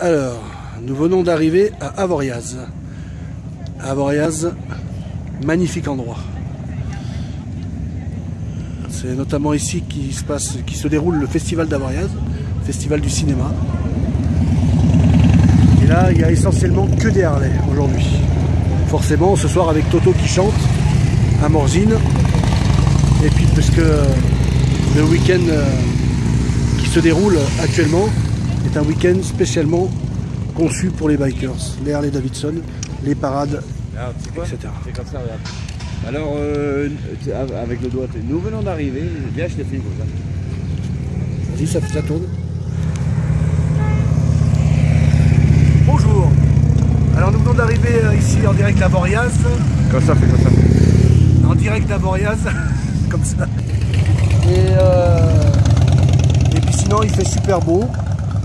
Alors, nous venons d'arriver à Avoriaz. Avoriaz, magnifique endroit. C'est notamment ici qui se déroule le festival d'Avoriaz, festival du cinéma. Et là, il y a essentiellement que des Harley aujourd'hui. Forcément, ce soir avec Toto qui chante à Morzine. Et puis parce que le week-end euh, qui se déroule actuellement est un week-end spécialement conçu pour les bikers, les Harley Davidson, les parades, quoi etc. C'est comme ça, regarde. Alors, euh, avec le doigt, nous venons d'arriver. Viens, je te filme comme ça. Vas-y, ça, ça tourne. Bonjour. Alors nous venons d'arriver euh, ici en direct à Boriaz, Comme ça, fais comme ça. en direct à Boriaz, comme ça. Et, euh, et puis sinon il fait super beau.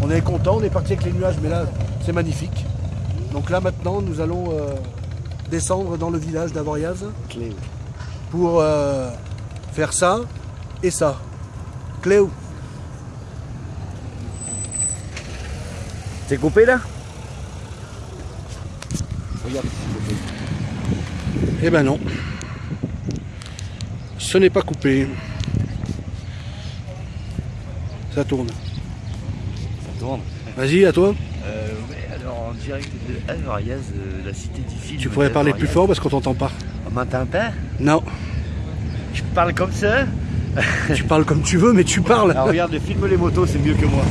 On est content, on est parti avec les nuages, mais là c'est magnifique. Donc là maintenant nous allons euh, descendre dans le village d'Avoriaz pour euh, faire ça et ça. Cléo. T'es coupé là? Regarde. Eh ben non. Ce n'est pas coupé. Ça tourne. Tourne. Vas-y, à toi. Euh, ouais, alors en direct de Avariaz, euh, la cité du film. Tu pourrais parler plus fort parce qu'on t'entend pas. On m'entend pas Non, Je parle comme ça? Tu parles comme tu veux, mais tu parles. Alors regarde, filme les motos, c'est mieux que moi.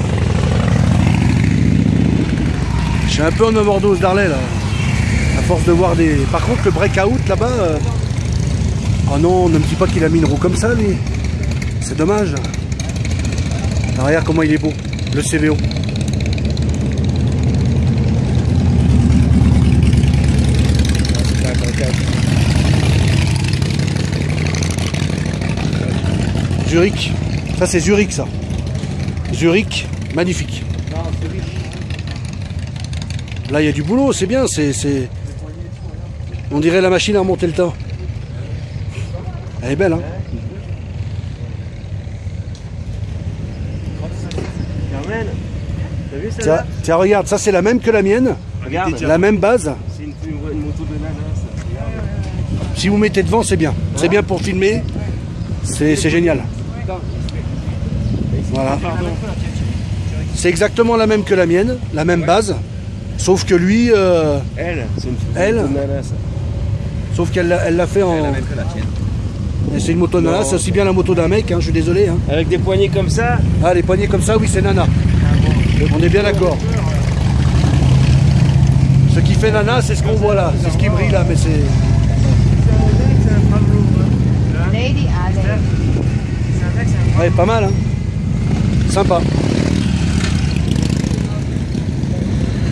Je suis un peu en overdose d'Harley là. À force de voir des. Par contre, le breakout là-bas. euh, Oh non, ne me dis pas qu'il a mis une roue comme ça, lui. C'est dommage. Ah, regarde comment il est beau. Le CVO. Zurich. Ça, c'est Zurich, ça. Zurich, magnifique. Là, il y a du boulot, c'est bien. C'est, On dirait la machine à remonter le temps. Elle est belle, hein Carmen, t'as vu tiens, tiens, regarde, ça c'est la même que la mienne. Regarde, La même base. c'est une, moto de nana ça. Si vous mettez devant, c'est bien. C'est bien pour filmer. C'est, génial. Voilà. C'est exactement la même que la mienne, la même base. Sauf que lui, euh, Elle, c'est une, Elle nana ça. sauf qu'elle l'a, elle l'a fait en. que la tienne. Et C'est une moto nana, c'est aussi bien la moto d'un mec, hein, je suis désolé. hein. Avec des poignées comme ça Ah, les poignées comme ça, oui, c'est nana. On est bien d'accord. Ce qui fait nana, c'est ce qu'on voit là. C'est ce qui brille là, mais c'est. Ouais, pas mal, hein. Sympa.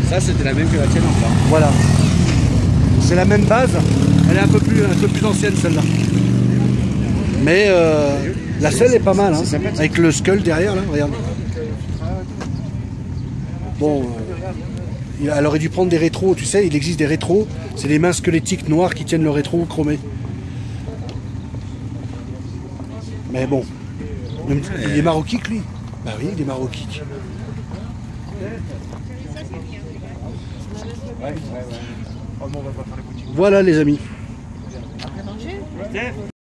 Ça, c'était la même que la tienne enfin. Voilà. C'est la même base. Elle est un peu plus, un peu plus ancienne celle-là. Mais euh, la selle est pas mal, hein. Avec le skull derrière là, regarde. Bon, euh, il- elle aurait dû prendre des rétros, tu sais, il existe des rétros. C'est des mains squelettiques noires qui tiennent le rétro chromé. Mais bon. Il est maroquique lui Bah oui, il est maroquique. Voilà les amis.